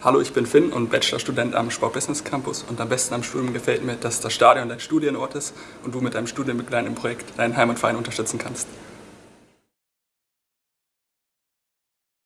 Hallo, ich bin Finn und Bachelorstudent am Sport-Business Campus und am besten am Studium gefällt mir, dass das Stadion dein Studienort ist und du mit deinem studienbegleitenden Projekt deinen Heimatverein unterstützen kannst.